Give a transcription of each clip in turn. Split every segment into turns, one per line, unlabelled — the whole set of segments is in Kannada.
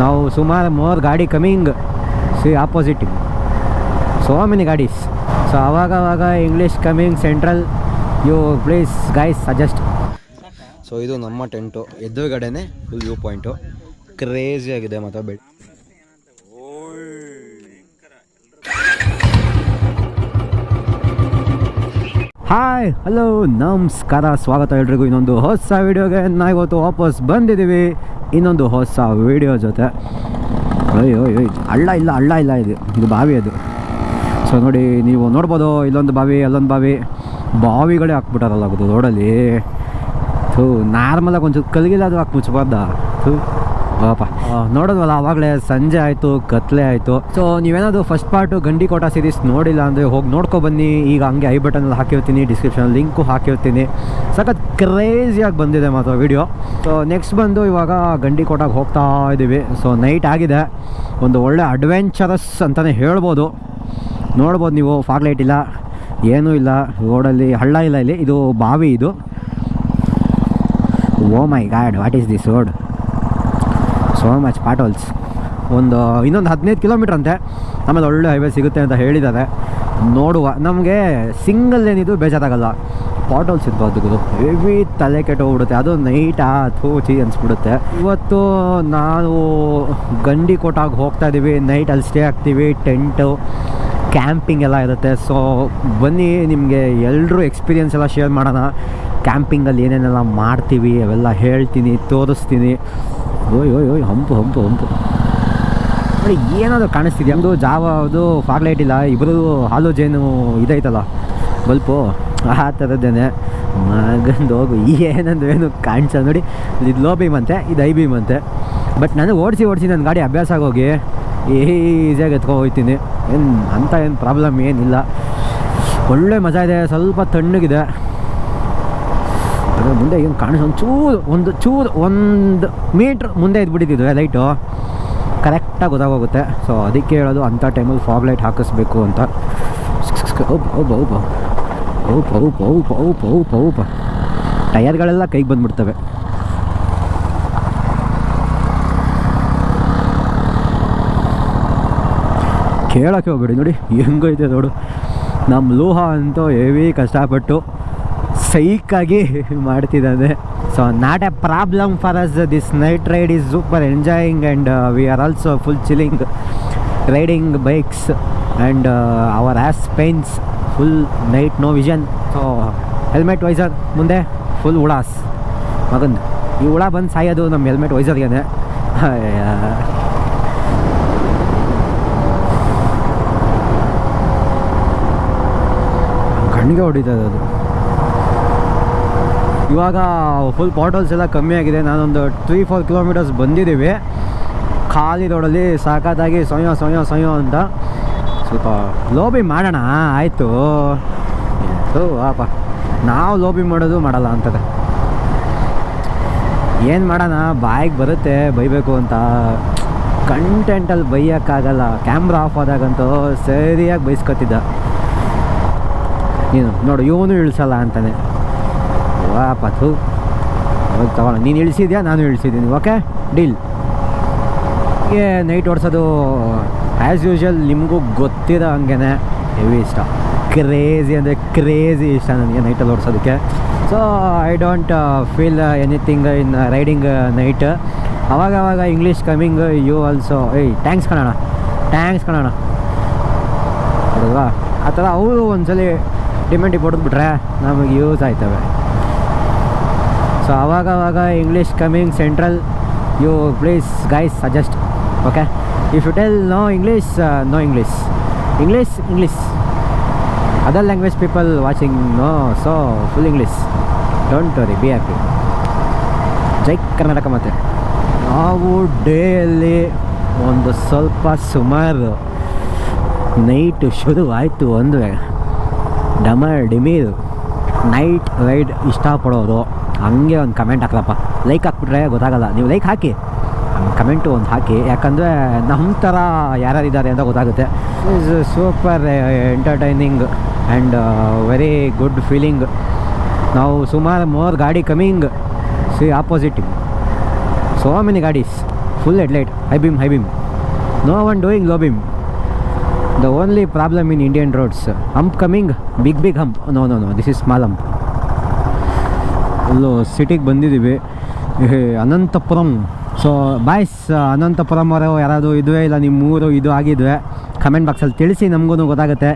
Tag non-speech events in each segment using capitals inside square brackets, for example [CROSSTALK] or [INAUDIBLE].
ನಾವು ಸುಮಾರು ಮೋರ್ ಗಾಡಿ coming see opposite so many ಗಾಡೀಸ್? So ಅವಾಗವಾಗ ಅವಾಗ English coming central you please guys suggest so ಇದು ನಮ್ಮ ಟೆಂಟು. ಎದುರುಗಡೆನೆ ಫುಲ್ ವ್ಯೂ ಪಾಯಿಂಟು ಕ್ರೇಜಿ ಆಗಿದೆ ಮತ್ತು ಬೆಡ್. ಹಾಯ್ ಹಲೋ ನಮಸ್ಕಾರ ಸ್ವಾಗತ ಎಲ್ರಿಗೂ. ಇನ್ನೊಂದು ಹೊಸ ವಿಡಿಯೋಗೆ ನಾವಿವತ್ತು ವಾಪಸ್ ಬಂದಿದ್ದೀವಿ. ಇನ್ನೊಂದು ಹೊಸ ವಿಡಿಯೋ ಜೊತೆ. ಅಯ್ಯೋ ಅಯ್ಯೋ ಅಳ್ಳ ಇಲ್ಲ ಹಳ್ಳ ಇಲ್ಲ ಇದು. ಇದು ಬಾವಿ ಅದು. ಸೊ ನೋಡಿ, ನೀವು ನೋಡ್ಬೋದು, ಇಲ್ಲೊಂದು ಬಾವಿ, ಅಲ್ಲೊಂದು ಬಾವಿ. ಬಾವಿಗಳೇ ಹಾಕ್ಬಿಟ್ಟಾರಲ್ಲ ಅದು ರೋಡಲ್ಲಿ. ಥೂ ನಾರ್ಮಲಾಗಿ ಒಂಚೂರು ಕಲಗಿಲ್ಲ ಅದು ಹಾಕಿ ಮುಚ್ಚಬಾರ್ದ ಥೂ. ಪಾಪ. ನೋಡೋದ್ವಲ್ಲ ಆವಾಗಲೇ ಸಂಜೆ ಆಯಿತು ಕತ್ಲೆ ಆಯಿತು. ಸೊ ನೀವೇನಾದರೂ first part Gandikota series ನೋಡಿಲ್ಲ ಅಂದರೆ ಹೋಗಿ ನೋಡ್ಕೊ ಬನ್ನಿ. ಈಗ ಹಂಗೆ ಐ ಬಟನಲ್ಲಿ ಹಾಕಿರ್ತೀನಿ ಡಿಸ್ಕ್ರಿಪ್ಷನ್ ಲಿಂಕು ಹಾಕಿರ್ತೀನಿ. ಸಖತ್ ಕ್ರೇಜಿಯಾಗಿ ಬಂದಿದೆ ಮಾತ್ರ ವಿಡಿಯೋ ಸೊ ನೆಕ್ಸ್ಟ್ ಬಂದು ಇವಾಗ ಗಂಡಿ ಕೋಟಾಗೆ ಹೋಗ್ತಾ ಇದ್ದೀವಿ ಸೊ ನೈಟ್ ಆಗಿದೆ. ಒಂದು ಒಳ್ಳೆ ಅಡ್ವೆಂಚರಸ್ ಅಂತಲೇ ಹೇಳ್ಬೋದು. ನೋಡ್ಬೋದು ನೀವು ಫಾಗ್ ಲೈಟ್ ಇಲ್ಲ, ಏನೂ ಇಲ್ಲ. ರೋಡಲ್ಲಿ ಹಳ್ಳ ಇಲ್ಲ ಇಲ್ಲಿ. ಇದು ಬಾವಿ ಇದು. ಓ my god what is this road so much potholes ಒಂದು, ಇನ್ನೊಂದು ಹದಿನೈದು ಕಿಲೋಮೀಟ್ರ್ ಅಂತೆ. ಆಮೇಲೆ ಒಳ್ಳೆ ಹೈವೇ ಸಿಗುತ್ತೆ ಅಂತ ಹೇಳಿದ್ದಾರೆ. ನೋಡುವ. ನಮಗೆ ಸಿಂಗಲ್ ಏನಿದು ಬೇಜಾರಾಗಲ್ಲ. ಪಾಟೋಲ್ಸ್ ಇರ್ಬೋದು ಹೆವಿ ತಲೆ ಕೆಟ್ಟೋಗ್ಬಿಡುತ್ತೆ. ಅದು ನೈಟಾ ಥೂಚಿ ಅನಿಸ್ಬಿಡುತ್ತೆ. ಇವತ್ತು ನಾವು ಗಂಡಿ ಕೋಟಾಗಿ ಹೋಗ್ತಾ ಇದ್ದೀವಿ ನೈಟ್ ಅಲ್ಲಿ ಸ್ಟೇ ಆಗ್ತೀವಿ. ಟೆಂಟು ಕ್ಯಾಂಪಿಂಗ್ ಎಲ್ಲ ಇರುತ್ತೆ. ಸೊ ಬನ್ನಿ, ನಿಮಗೆ ಎಲ್ಲರೂ ಎಕ್ಸ್ಪೀರಿಯೆನ್ಸ್ ಎಲ್ಲ ಶೇರ್ ಮಾಡೋಣ. ಕ್ಯಾಂಪಿಂಗಲ್ಲಿ ಏನೇನೆಲ್ಲ ಮಾಡ್ತೀವಿ, ಅವೆಲ್ಲ ಹೇಳ್ತೀನಿ, ತೋರಿಸ್ತೀನಿ. ಓಯ್ ಓಯ್ ಓಯ್, ಹಂಪು ಹಂಪು ಹಂಪು. ನೋಡಿ, ಏನಾದರೂ ಕಾಣಿಸ್ತಿದೆ ಅದು ಫಾಗ್ ಲೈಟ್ ಇಲ್ಲ ಇಬ್ಬರು ಹಾಲೋಜೇನು ಇದೈತಲ್ಲ, ಬಲ್ಪು, ಆ ಥರದ್ದೇನೆ ಮಗಂದು ಹೋಗು, ಏನಂದ್ರೆ ಏನು ಕಾಣಿಸಲ್ಲ ನೋಡಿ. ಇದು ಲೋ ಬೀಮ್ ಅಂತೆ, ಇದು ಐ ಬೀಮ್ ಅಂತೆ. ಬಟ್ ನಾನು ಓಡಿಸಿ ಓಡಿಸಿ ನನ್ನ ಗಾಡಿ ಅಭ್ಯಾಸ ಆಗೋಗಿ ಈಸಿಯಾಗಿ ಎತ್ಕೊಂಡು ಹೋಗ್ತೀನಿ. ಏನು ಅಂಥ ಏನು ಪ್ರಾಬ್ಲಮ್ ಏನಿಲ್ಲ. ಒಳ್ಳೆ ಮಜಾ ಇದೆ, ಸ್ವಲ್ಪ ತಣ್ಣಗಿದೆ. ಅದ್ರ ಮುಂದೆ ಏನು ಕಾಣಿಸ್ ಒಂದು ಚೂರು ಒಂದು ಚೂರು ಒಂದು ಮೀಟ್ರ್ ಮುಂದೆ ಇದ್ಬಿಟ್ಟಿದ್ದಿದ್ವಿ ಲೈಟು ಕರೆಕ್ಟಾಗಿ ಗೊತ್ತಾಗೋಗುತ್ತೆ. ಸೊ ಅದಕ್ಕೆ ಹೇಳೋದು ಅಂಥ ಟೈಮಲ್ಲಿ ಫಾಗ್ ಲೈಟ್ ಹಾಕಿಸ್ಬೇಕು ಅಂತ. ಟಯರ್ಗಳೆಲ್ಲ ಕೈಗೆ ಬಂದ್ಬಿಡ್ತವೆ. ಕೇಳೋಕ್ಕೆ ಹೋಗ್ಬೇಡಿ ನೋಡಿ, ಹೆಂಗೈತೆ ನೋಡು. ನಮ್ಮ ಲೋಹ ಅಂತೂ ಹೆವಿ ಕಷ್ಟಪಟ್ಟು ಸೈಕಾಗಿ ಮಾಡ್ತಿದ್ದಾನೆ so not a problem for us this night ride is super enjoying and we are also full chilling riding bikes and our ass pains full night no vision so helmet visor ಮುಂದೆ ಫುಲ್ ಉಳಾಸ್. ಮಗಂದು ಈ ಹುಳ ಬಂದು ಸಾಯೋದು ನಮ್ಮ ಹೆಲ್ಮೆಟ್ ವೈಸರ್ಗೆ ಕಣ್ಣಿಗೆ ಹೊಡಿತದೆ ಅದು. ಇವಾಗ ಫುಲ್ ಬಾಟಲ್ಸ್ ಎಲ್ಲ ಕಮ್ಮಿ ಆಗಿದೆ. ನಾನೊಂದು ತ್ರೀ ಫೋರ್ ಕಿಲೋಮೀಟರ್ಸ್ ಬಂದಿದ್ದೀವಿ. ಖಾಲಿ ರೋಡಲ್ಲಿ ಸಾಕತ್ತಾಗಿ ಸೊಯ್ಯೋ ಸೊಯ್ಯೋ ಸೊಯ್ಯೋ ಅಂತ. ಸ್ವಲ್ಪ ಲೋಬಿ ಮಾಡೋಣ? ಆಯಿತು. ಆಪ ನಾವು ಲೋಬಿ ಮಾಡೋದು ಮಾಡಲ್ಲ ಅಂತದೆ ಏನು ಮಾಡೋಣ? ಬಾಯಿಗೆ ಬರುತ್ತೆ, ಬೈಬೇಕು ಅಂತ. ಕಂಟೆಂಟಲ್ಲಿ ಬೈಯೋಕ್ಕಾಗಲ್ಲ. ಕ್ಯಾಮ್ರಾ ಆಫ್ ಆದಾಗಂತೂ ಸರಿಯಾಗಿ ಬೈಸ್ಕೊತಿದ್ದ. ನೀನು ನೋಡು, ಇವನು ಇಳಿಸಲ್ಲ ಅಂತಾನೆ. ಹೋಗಿ ತಗೊಳ್ಳೋ. ನೀನು ಇಳಿಸಿದ್ಯಾ? ನಾನು ಇಳಿಸಿದ್ದೀನಿ. ಓಕೆ? ಡೀಲ್. ಹೀಗೆ ನೈಟ್ ಓಡಿಸೋದು ಆ್ಯಸ್ ಯೂಶ್ವಲ್ ನಿಮಗೂ ಗೊತ್ತಿರೋ ಹಂಗೆ ಹೆವಿ ಇಷ್ಟ. ಕ್ರೇಜಿ ಅಂದರೆ ಕ್ರೇಜಿ ಇಷ್ಟ ನನಗೆ ನೈಟಲ್ಲಿ ಓಡಿಸೋದಕ್ಕೆ. So I don't feel anything in riding night ಅವಾಗ ಅವಾಗ ಇಂಗ್ಲೀಷ್ ಕಮಿಂಗ್ ಯು ಆಲ್ಸೋ ಏಯ್ ಟ್ಯಾಂಕ್ಸ್ ಕಣೋಣ ಟ್ಯಾಂಕ್ಸ್ ಕಣೋಣ ಹೌದಲ್ವಾ ಆ ಥರ ಅವರು ಒಂದ್ಸಲಿ ಡಿಮೆಂಡ್ ಹೊಡೆದ್ಬಿಟ್ರೆ ನಮಗೆ ಯೂಸ್ ಆಯ್ತವೆ. ಸೊ ಅವಾಗ ಅವಾಗ English coming central you please guys suggest okay if you tell no English no English English English other language people watching no so full English don't worry be happy ಜೈ ಕರ್ನಾಟಕ ಮತ್ತೆ ನಾವು ಡೇಯಲ್ಲಿ ಒಂದು ಸ್ವಲ್ಪ ಸುಮಾರು ನೈಟು ಶುರುವಾಯಿತು ಒಂದು ಡಮರ್, ಡಿಮೀರು ನೈಟ್ ರೈಡ್ ಇಷ್ಟಪಡೋರು ಹಂಗೆ ಒಂದು ಕಮೆಂಟ್ ಹಾಕ್ಲಪ್ಪ ಲೈಕ್ ಹಾಕ್ಬಿಟ್ರೆ ಗೊತ್ತಾಗಲ್ಲ. ನೀವು ಲೈಕ್ ಹಾಕಿ. ಕಮೆಂಟು ಒಂದು ಹಾಕಿ. ಯಾಕಂದರೆ ನಮ್ಮ ಥರ ಯಾರ್ಯಾರಿದ್ದಾರೆ ಅಂತ ಗೊತ್ತಾಗುತ್ತೆ. Is super entertaining and very good feeling ನಾವು ಸುಮಾರು ಮೋರ್ ಗಾಡಿ coming see opposite so many ಗಾಡೀಸ್. Full headlight high beam high beam no one doing low beam the only problem in Indian roads hump coming big big hump no no no this is small hump ಇಲ್ಲೂ ಸಿಟಿಗೆ ಬಂದಿದ್ದೀವಿ ಅನಂತಪುರಂ. ಸೊ ಬಾಯ್ಸ್ ಅನಂತಪುರಂ ಅವರು ಯಾರಾದರೂ ಇದುವೇ ಇಲ್ಲ ನಿಮ್ಮ ಊರು ಇದು ಆಗಿದ್ವೆ ಕಮೆಂಟ್ ಬಾಕ್ಸಲ್ಲಿ ತಿಳಿಸಿ ನಮಗೂ ಗೊತ್ತಾಗುತ್ತೆ.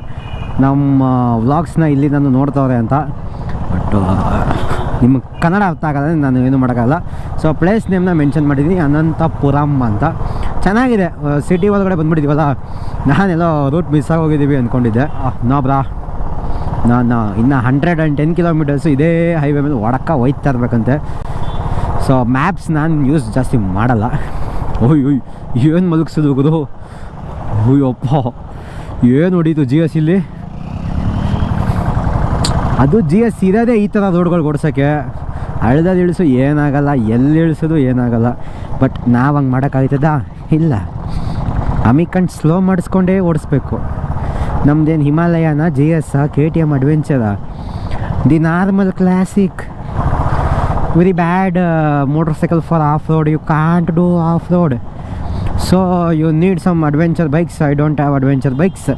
ನಮ್ಮ ವ್ಲಾಗ್ಸ್ನ ಇಲ್ಲಿ ನಾನು ನೋಡ್ತವ್ರೆ ಅಂತ. ಬಟ್ ನಿಮ್ಮ ಕನ್ನಡ ಅರ್ಥ ಆಗಲ್ಲ, ನಾನು ಏನು ಮಾಡೋಕ್ಕಾಗಲ್ಲ. ಸೊ ಪ್ಲೇಸ್ ನೇಮ್ನ ಮೆನ್ಷನ್ ಮಾಡಿದ್ದೀನಿ ಅನಂತಪುರಂ ಅಂತ. ಚೆನ್ನಾಗಿದೆ ಸಿಟಿ ಒಳಗಡೆ ಬಂದ್ಬಿಟ್ಟಿದ್ದೀವಲ್ಲ ನಾನೆಲ್ಲೋ ರೂಟ್ ಮಿಸ್ ಆಗೋಗಿದ್ದೀವಿ ಅಂದ್ಕೊಂಡಿದ್ದೆ. No bro. ನಾನು ಇನ್ನು ಹಂಡ್ರೆಡ್ ಆ್ಯಂಡ್ ಟೆನ್ ಕಿಲೋಮೀಟರ್ಸು ಇದೇ ಹೈವೇ ಮೇಲೆ ಒಡಕ ಹೋಯ್ತಾ ಇರಬೇಕಂತೆ. ಸೊ ಮ್ಯಾಪ್ಸ್ ನಾನು ಯೂಸ್ ಜಾಸ್ತಿ ಮಾಡಲ್ಲ. ಓಯ್ ಏನು ಮಲಗಿಸೋದು ಗುರು? ಅಯ್ಯಪ್ಪ ಏನು ಹೊಡೀತು ಜಿ ಎಸ್ ಇಲ್ಲಿ? ಅದು ಜಿ ಎಸ್ ಇರೋದೇ ಈ ಥರ ರೋಡ್ಗಳು ಓಡ್ಸೋಕ್ಕೆ. ಹಳ್ದಲ್ಲಿ ಇಳಿಸು ಏನಾಗಲ್ಲ, ಎಲ್ಲಿ ಇಳಿಸೋದು ಏನಾಗಲ್ಲ. ಬಟ್ ನಾವು ಹಂಗೆ ಮಾಡೋಕ್ಕಾಗ್ತದಾ ಇಲ್ಲ. ಅಮಿಕಂಡ್ ಸ್ಲೋ ಮಾಡಿಸ್ಕೊಂಡೇ ಓಡಿಸ್ಬೇಕು. ನಮ್ದೇನು Himalayan, G S K T M adventure the normal classic. Very bad motorcycle for off road you can't do off road so you need some adventure bikes I don't have adventure bikes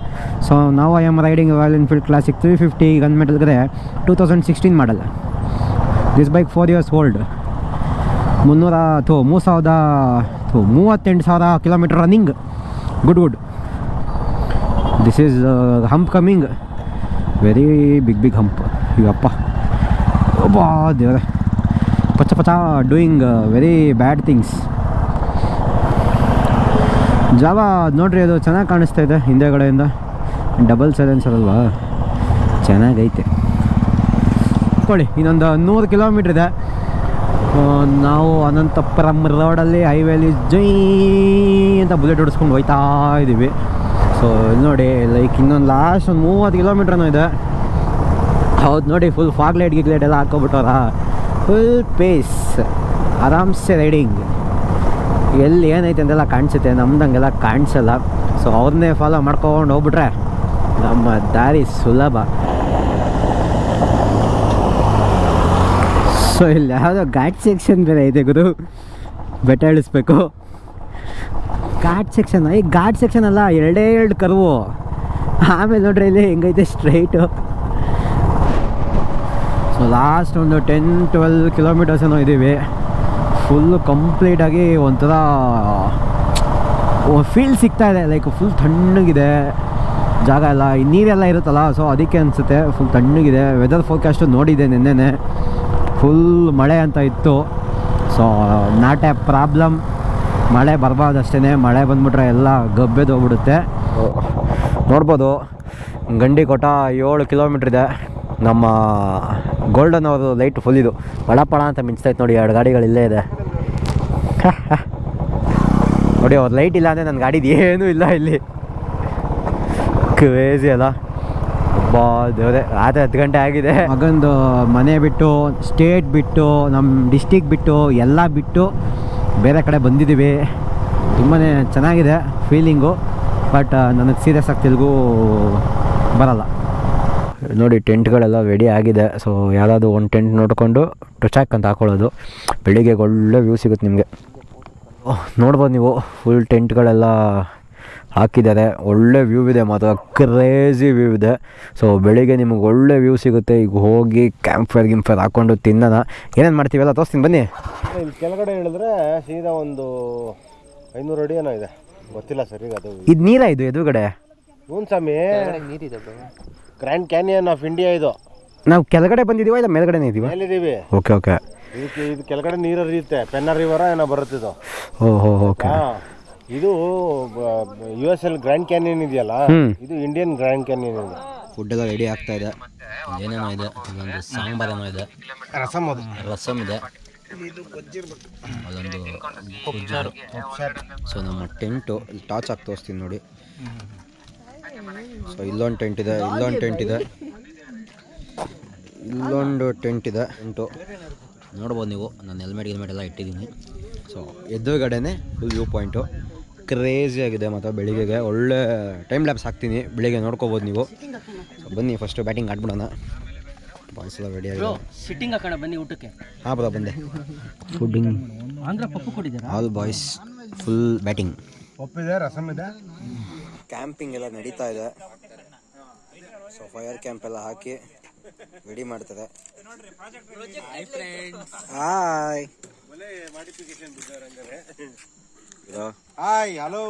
so ನಾವು I am riding Royal Enfield classic three fifty gun ಮೆಟಲ್ಗೆ two thousand sixteen model this bike four years old ಮುನ್ನೂರ, ಥೋ, ಮೂರು ಸಾವಿರದ, ಥೋ, ಮೂವತ್ತೆಂಟು ಸಾವಿರ kilometre running good good this is hump coming very big big hump ಇವಪ್ಪ ಒಬ್ಬ ದೇವರೇ ಪಚ ಪಚ ಡೂಯಿಂಗ್ ವೆರಿ ಬ್ಯಾಡ್ ಥಿಂಗ್ಸ್ ಜಾವ ನೋಡ್ರಿ, ಅದು ಚೆನ್ನಾಗಿ ಕಾಣಿಸ್ತಾ ಇದೆ ಹಿಂದೆಗಡೆಯಿಂದ ಡಬಲ್ ಸೈಲೆನ್ಸರ್ ಅಲ್ವಾ? ಚೆನ್ನಾಗೈತೆ. ಕೊಡಿ ಇನ್ನೊಂದು ನೂರು ಕಿಲೋಮೀಟ್ರ್ ಇದೆ. ನಾವು ಅನಂತಪುರಂ ರೋಡಲ್ಲಿ ಹೈವೇಲಿ ಜೈ ಅಂತ ಬುಲೆಟ್ ಹೊಡಿಸ್ಕೊಂಡು ಹೋಯ್ತಾ ಇದ್ದೀವಿ ಸೊ ನೋಡಿ ಲೈಕ್ ಇನ್ನೊಂದು ಲಾಸ್ಟ್ ಒಂದು ಮೂವತ್ತು ಕಿಲೋಮೀಟ್ರನೂ ಇದೆ. ಹೌದು ನೋಡಿ ಫುಲ್ ಫಾಗ್ ಲೈಟ್ ಗಿಗ್ ಲೈಟ್ ಎಲ್ಲ ಹಾಕ್ಕೊಬಿಟ್ಟವ್ರ? ಫುಲ್ ಪೇಸ್ ಆರಾಮ್ಸೆ ರೈಡಿಂಗ್ ಎಲ್ಲಿ ಏನೈತೆ ಅಂತೆಲ್ಲ ಕಾಣಿಸುತ್ತೆ, ನಮ್ದಂಗೆಲ್ಲ ಕಾಣಿಸಲ್ಲ. ಸೊ ಅವ್ರನ್ನೇ ಫಾಲೋ ಮಾಡ್ಕೊಂಡು ಹೋಗ್ಬಿಟ್ರೆ ನಮ್ಮ ದಾರಿ ಸುಲಭ. ಸೊ ಇಲ್ಲಿ ಯಾವುದೋ ಘಾಟ್ ಸೆಕ್ಷನ್ ಬೇರೆ ಇದೆ ಗುರು. ಬೆಟ್ಟ ಇಳಿಸ್ಬೇಕು. ಘಾಟ್ ಸೆಕ್ಷನ್ ಈ ಘಾಟ್ ಸೆಕ್ಷನ್ ಅಲ್ಲ, ಎರಡೇ ಎರಡು ಕರ್ವು. ಆಮೇಲೆ ನೋಡ್ರಿ ಇಲ್ಲಿ ಹೆಂಗೈತೆ ಸ್ಟ್ರೈಟು ಸೊ ಲಾಸ್ಟ್ ಒಂದು ಟೆನ್ ಟ್ವೆಲ್ ಕಿಲೋಮೀಟರ್ಸ್ ಏನೋ ಇದ್ದೀವಿ. ಫುಲ್ಲು ಕಂಪ್ಲೀಟಾಗಿ ಒಂಥರ ಫೀಲ್ ಸಿಗ್ತಾ ಇದೆ ಲೈಕ್ ಫುಲ್ ತಣ್ಣಗಿದೆ. ಜಾಗ ಎಲ್ಲ ನೀರೆಲ್ಲ ಇರುತ್ತಲ್ಲ ಸೊ ಅದಕ್ಕೆ ಅನಿಸುತ್ತೆ ಫುಲ್ ತಣ್ಣಗಿದೆ. ವೆದರ್ ಫೋರ್ಕಾಸ್ಟು ನೋಡಿದೆ ನಿನ್ನೆನೆ. ಫುಲ್ ಮಳೆ ಅಂತ ಇತ್ತು. ಸೊ ನಾಟ್ ಎ ಪ್ರಾಬ್ಲಮ್ ಮಳೆ ಬರಬಾರ್ದು ಅಷ್ಟೇ ಮಳೆ ಬಂದ್ಬಿಟ್ರೆ ಎಲ್ಲ ಗಬ್ಬೆದೋಗ್ಬಿಡುತ್ತೆ ನೋಡ್ಬೋದು, ಗಂಡಿ ಕೊಟ್ಟ ಏಳು ಕಿಲೋಮೀಟ್ರ್ ಇದೆ. ನಮ್ಮ ಗೋಲ್ಡನ್ ಅವರು ಲೈಟ್ ಫುಲ್ ಇದು. ಪಳ ಅಂತ ಮಿಂಚ್ತೈತೆ ನೋಡಿ, ಎರಡು ಗಾಡಿಗಳು ಇಲ್ಲೇ ಇದೆ. [LAUGHS] ನೋಡಿ, ಅವ್ರ ಲೈಟ್ ಇಲ್ಲ ಅಂದರೆ ನನ್ನ ಗಾಡಿದು ಏನೂ ಇಲ್ಲ ಇಲ್ಲಿ. ಕ್ರೇಜಿ ಅಲ್ಲ. ಬಾ ದೇವ್ರೆ, ರಾತ್ರಿ ಹತ್ತು ಗಂಟೆ ಆಗಿದೆ. ಮಗಂದು ಮನೆ ಬಿಟ್ಟು ಸ್ಟೇಟ್ ಬಿಟ್ಟು ನಮ್ಮ ಡಿಸ್ಟಿಕ್ ಬಿಟ್ಟು, ಎಲ್ಲ ಬಿಟ್ಟು ಬೇರೆ ಕಡೆ ಬಂದಿದ್ದೀವಿ. ತುಂಬಾ ಚೆನ್ನಾಗಿದೆ ಫೀಲಿಂಗು ಬಟ್ ನನಗೆ ಸೀರಿಯಸ್ ಆಗಿ ತೆಲುಗು ಬರಲ್ಲ. ನೋಡಿ, ಟೆಂಟ್ಗಳೆಲ್ಲ ರೆಡಿ ಆಗಿದೆ. ಸೊ ಯಾರಾದರೂ ಒಂದು ಟೆಂಟ್ ನೋಡಿಕೊಂಡು ಟೊಚಾಕ್ ಅಂತ ಹಾಕೊಳ್ಳೋದು. ಬೆಳಿಗ್ಗೆ ಒಳ್ಳೆ ವ್ಯೂ ಸಿಗುತ್ತೆ ನಿಮಗೆ. ನೋಡ್ಬೋದು ನೀವು ಫುಲ್ ಟೆಂಟ್ಗಳೆಲ್ಲ ಹಾಕಿದ್ದಾರೆ. ಒಳ್ಳೆ ವ್ಯೂ ಇದೆ ಮಾತ್ರ. ಕ್ರೇಜಿ ವ್ಯೂ ಇದೆ. ಸೊ ಬೆಳಿಗ್ಗೆ ನಿಮಗೆ ಒಳ್ಳೆ ವ್ಯೂ ಸಿಗುತ್ತೆ. ಈಗ ಹೋಗಿ ಕ್ಯಾಂಪ್ ಫೈರ್ ಗಿಂಪ್ ಫೈರ್ ಹಾಕ್ಕೊಂಡು ತಿನ್ನೋಣ. ಏನೇನು ಮಾಡ್ತೀವಲ್ಲ ತೋರಿಸ್ತೀನಿ ಬನ್ನಿ.
ಇಲ್ಲಿ ಕೆಳಗಡೆ ಹೇಳಿದ್ರೆ ಸೀದಾ ಒಂದು ಐನೂರು ಅಡಿ ಏನೋ ಇದೆ. ಗೊತ್ತಿಲ್ಲ ಸರ್ ಈಗ ಅದು.
ಇದು ನೀರ ಇದು ಎದುರುಗಡೆ?
ಹ್ಞೂ ಸ್ವಾಮಿ. ಗ್ರ್ಯಾಂಡ್ ಕ್ಯಾನಿಯನ್ ಆಫ್ ಇಂಡಿಯಾ ಇದು.
ನಾವು ಕೆಳಗಡೆ ಬಂದಿದ್ದೀವ ಇಲ್ಲ ಮೇಲ್ಗಡೆನೇ ಇದ್ದೀವಿ
ಮೇಲಿದ್ದೀವಿ.
ಓಕೆ ಓಕೆ
ಇದಕ್ಕೆ ಇದು ಕೆಳಗಡೆ ನೀರು ಹರಿಯುತ್ತೆ ಪೆನ್ನ ರಿವರ ಏನೋ ಬರುತ್ತೆ ಇದು
ಓ ಹೋ ಓಕೆ
ಹಾ. ಇದು U S L Grand Canyon ಇದೆಯಲ್ಲ? ಇದು ಇಂಡಿಯನ್ ಗ್ರ್ಯಾಂಡ್ ಕ್ಯಾನಿಯನ್ ಇದೆ.
ಫುಡ್ ರೆಡಿ ಆಗ್ತಾ ಇದೆ. ಏನೇನೋ ಇದೆ. ಇದೊಂದು ಸಾಂಬಾರ್ ಏನೋ ಇದೆ.
ರಸಮ್ ಅದು.
ರಸಮ್ ಇದೆ. ಅದೊಂದು. ಸೊ ನಮ್ಮ ಟೆಂಟು ಇಲ್ಲಿ ಟಾರ್ಚ್ ಹಾಕಿ ತೋರಿಸ್ತೀನಿ ನೋಡಿ. ಸೊ ಇಲ್ಲೊಂದು ಟೆಂಟ್ ಇದೆ ಇಲ್ಲೊಂದು ಟೆಂಟ್ ಇದೆ. ಇಲ್ಲೊಂದು ಟೆಂಟ್ ಇದೆ. ಟೆಂಟು. ನೋಡ್ಬೋದು ನೀವು. ನಾನು ಹೆಲ್ಮೆಟ್ ಗಿಲ್ಮೆಟ್ ಎಲ್ಲ ಇಟ್ಟಿದ್ದೀನಿ. ಸೊ ಎದುರುಗಡೆನೆ ಫುಲ್ ವ್ಯೂ ಪಾಯಿಂಟು ಕ್ರೇಜಿ ಆಗಿದೆ ಮತ್ತು ಬೆಳಿಗ್ಗೆಗೆ. ಒಳ್ಳೆ ಟೈಮ್ ಲ್ಯಾಬ್ಸ್ ಹಾಕ್ತೀನಿ. ಬೆಳಿಗ್ಗೆ ನೋಡ್ಕೋಬೋದು ನೀವು. ಬನ್ನಿ ಫಸ್ಟು ಬ್ಯಾಟಿಂಗ್ ಆಡ್ಬಿಡೋಣ. ಬಾಯ್ಸ್ ಎಲ್ಲ ರೆಡಿ ಆಗಿದೆ
ಸಿಟ್ಟಿಂಗ್ ಹಾಕೋಣ ಬನ್ನಿ ಊಟಕ್ಕೆ.
ಹಾಂ ಬರ ಬಂದೆ. ಫುಡ್ಡಿಂಗ್
ಆಂಧ್ರ ಪಪ್ಪು ಕೊಟ್ಟಿದ್ದಾರೆ?
ಆಲ್ ಬಾಯ್ಸ್ ಫುಲ್ ಬ್ಯಾಟಿಂಗ್
ಪಪ್ಪಿದೆ ರಸಮ್ ಇದೆ.
ಕ್ಯಾಂಪಿಂಗ್ ಎಲ್ಲ ನಡೀತಾ ಇದೆ. ಸೊ ಫೈರ್ ಕ್ಯಾಂಪ್ ಎಲ್ಲ ಹಾಕಿ ರೆಡಿ ಮಾಡ್ತಾರೆ. ಹಾಯ್
ಹಾಯ್ ಹಲೋ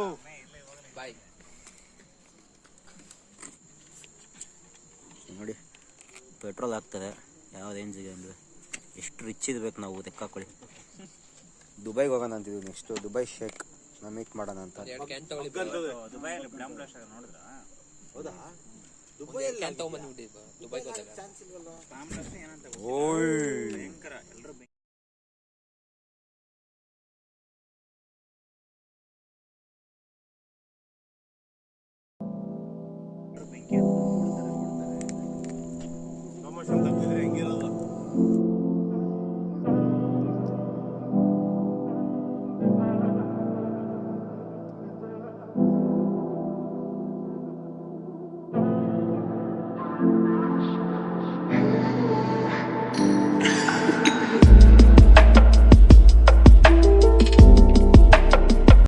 ನೋಡಿ ಪೆಟ್ರೋಲ್ ಆಗ್ತದೆ ಯಾವ ರೇಂಜಿಗೆ ಅಂದರೆ ಎಷ್ಟು ರಿಚ್ ಇರ್ಬೇಕು ನಾವು ಲೆಕ್ಕಾಕೊಳ್ಳಿ ದುಬೈಗೆ ಹೋಗೋಣ ಅಂತಿದ್ವಿ ನೆಕ್ಸ್ಟು ದುಬೈ ಶೇಕ್ ನಾ ಮೀಟ್ ಮಾಡೋಣ ಅಂತ.
ಹೆಂಗಿರೋದು